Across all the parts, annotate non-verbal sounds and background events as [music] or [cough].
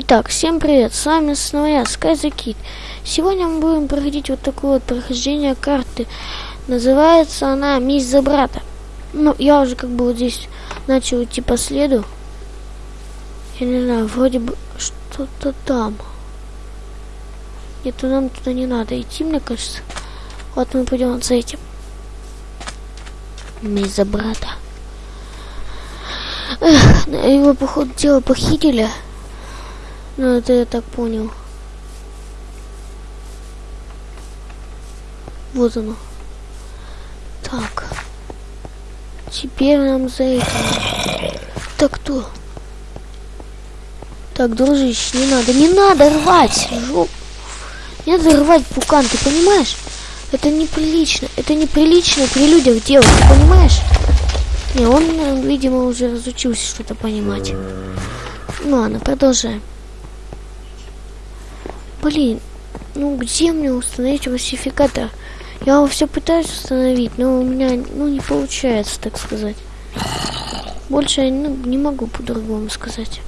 Итак, всем привет, с вами снова я, Sky the Kid. Сегодня мы будем проходить вот такое вот прохождение карты. Называется она Месть за брата. Ну, я уже как бы вот здесь начал идти по следу. Я не знаю, вроде бы что-то там. Нет, нам туда не надо идти, мне кажется. Вот мы пойдем вот за этим. Месть за брата. Эх, его, походу, дело похитили. Ну, это я так понял. Вот оно. Так. Теперь нам за этим. Так кто? Так, дружище, не надо. Не надо рвать! Жоп. Не надо рвать пукан, ты понимаешь? Это неприлично. Это неприлично при людях делать, ты понимаешь? Не, он, видимо, уже разучился что-то понимать. Ну ладно, продолжаем. Блин, ну где мне установить фальсификатор? Я его все пытаюсь установить, но у меня, ну, не получается, так сказать. Больше я ну, не могу по-другому сказать.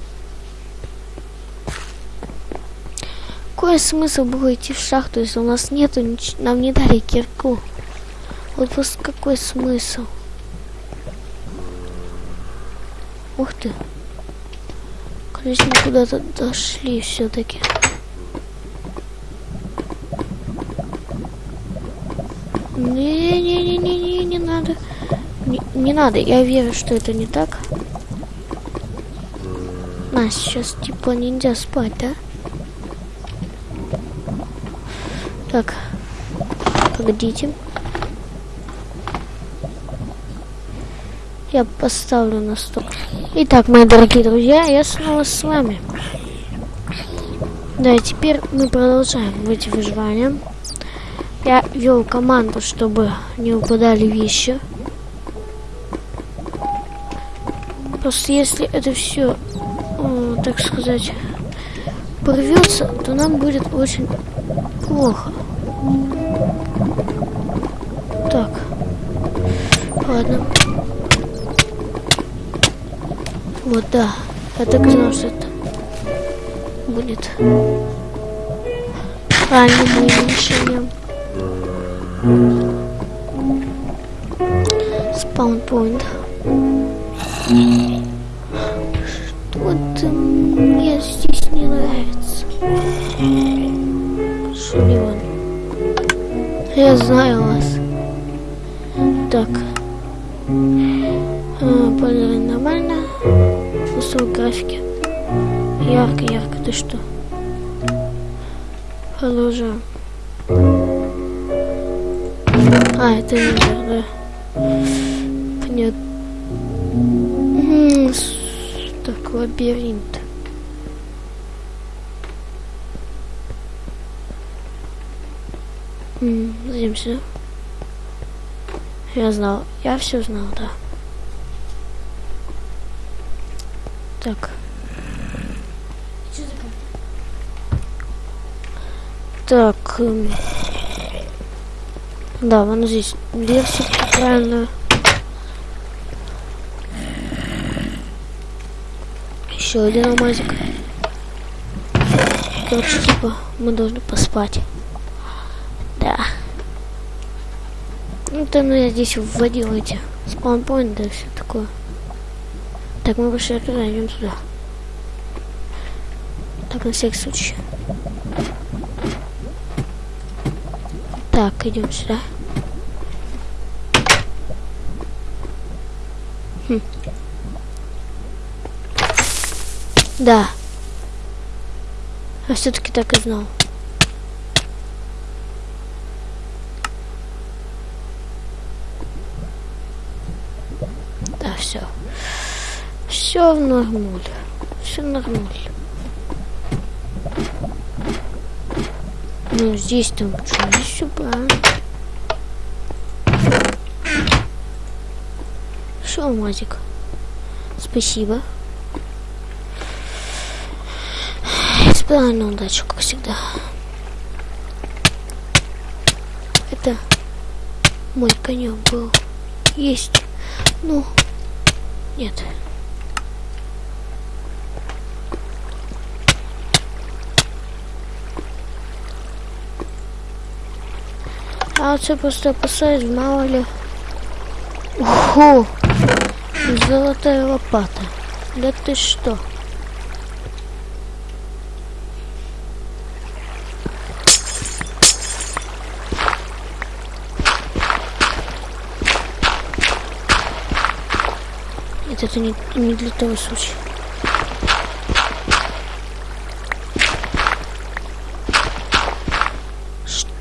Какой смысл было идти в шахту, если у нас нету, нам не дали кирку? Вот просто какой смысл? Ух ты. Мы куда-то дошли все-таки. Не-не-не-не-не, не надо. Не, не надо, я верю, что это не так. Нас сейчас типа нельзя спать, да? Так, погодите. Я поставлю на стол. Итак, мои дорогие друзья, я снова с вами. Да, и теперь мы продолжаем эти выживания. Я вел команду, чтобы не упадали вещи. Просто если это все, э, так сказать, порвется, то нам будет очень плохо. Так. Ладно. Вот, да. Я так знал, что это будет правильным решением. Спаунпоинт. Что-то мне здесь не нравится. Шулион. Я знаю вас. Так. А, Поляры нормально. Высокой графики. Ярко, ярко. Ты что? Продолжаем. А, это не да. Понятно. Так, лабиринт. Сюда. Я знал. Я все знал, да. Так. Так. Эм... Да, вон здесь дверь правильно. Еще один алмазик. Короче, типа, мы должны поспать. Да. Ну, то ну, я здесь вводил эти спаунпоинты и все такое. Так, мы пошли туда, идем сюда. Так, на всякий случай. Так, идем сюда. Хм. Да. Я все-таки так и знал. Да, все. Все в нормуль. Все нормуль. Ну, здесь там что, здесь все правильно. Все, Мазик. Спасибо. Испытание удачу, как всегда. Это мой конек был. Есть. Ну, нет. А все просто опасаюсь, мало ли. Ого! Золотая лопата. Да ты что? Это не, не для того случая.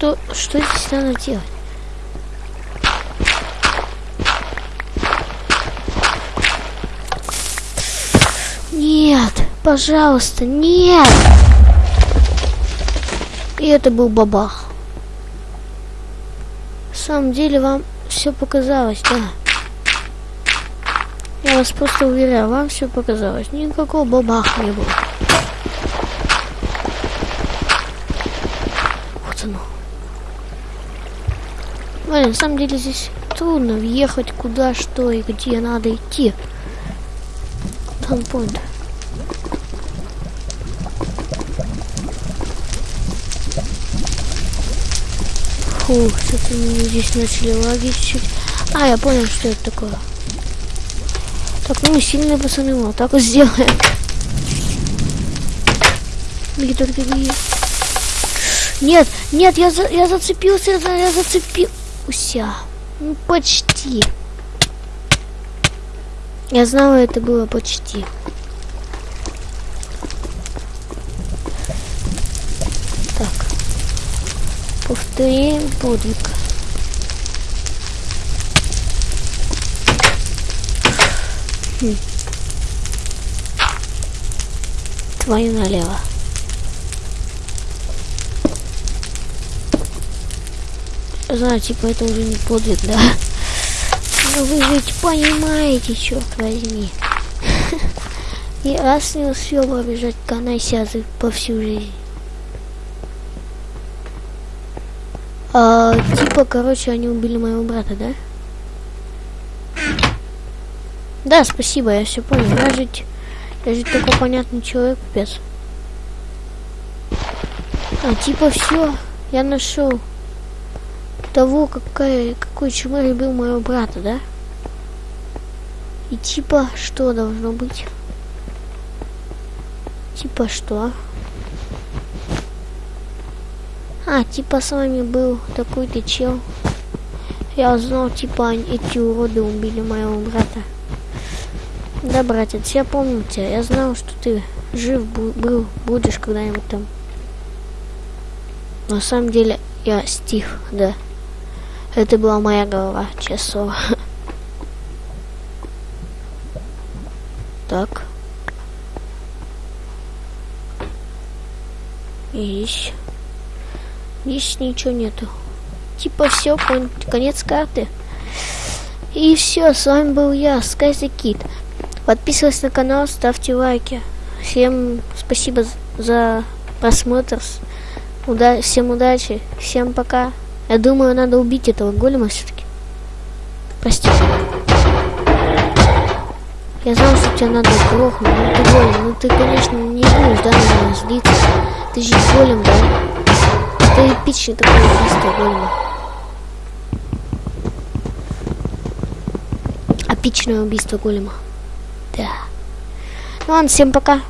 Что, что здесь надо делать? Нет, пожалуйста, нет! И это был бабах. В самом деле вам все показалось, да? Я вас просто уверяю, вам все показалось. Никакого бабаха не было. Блин, на самом деле здесь трудно въехать куда, что и где надо идти. Там point. Фух, что-то мне здесь начали лагить чуть. А, я понял, что это такое. Так, ну мы сильные пацаны, вот так вот сделаем. Беги, только беги. Нет, нет, я, за, я зацепился, я зацепился. Ну, почти. Я знала, это было почти. Так. Повторим подвиг. Хм. Твою налево. Знаю, типа это уже не подвиг, да? Но вы ведь понимаете, черт возьми. [laughs] И раз не успел побежать канайсязы по всю жизнь. А, типа, короче, они убили моего брата, да? Да, спасибо, я все понял. Я же, я же такой понятный человек, пес. А, типа, все, я нашел того, какая, какой чумой любил моего брата, да? И типа, что должно быть? Типа что? А, типа с вами был такой-то чел. Я узнал, типа, эти уроды убили моего брата. Да, братец, я помню тебя. Я знал, что ты жив был, будешь когда-нибудь там. На самом деле, я Стив, да. Это была моя голова, честно. Так. Есть. Здесь ничего нету. Типа все, конец карты. И все, с вами был я, Скайзи Кит. Подписывайтесь на канал, ставьте лайки. Всем спасибо за просмотр. Уда всем удачи. Всем пока. Я думаю, надо убить этого голема все-таки. Простите. Я знал, что тебе надо грохнуть, ну ты голем. Ну ты, конечно, не будешь, да, на меня злиться. Ты же голем, да? Это эпичный такой убийство голема. Эпичное убийство голема. Да. Ну ладно, всем пока.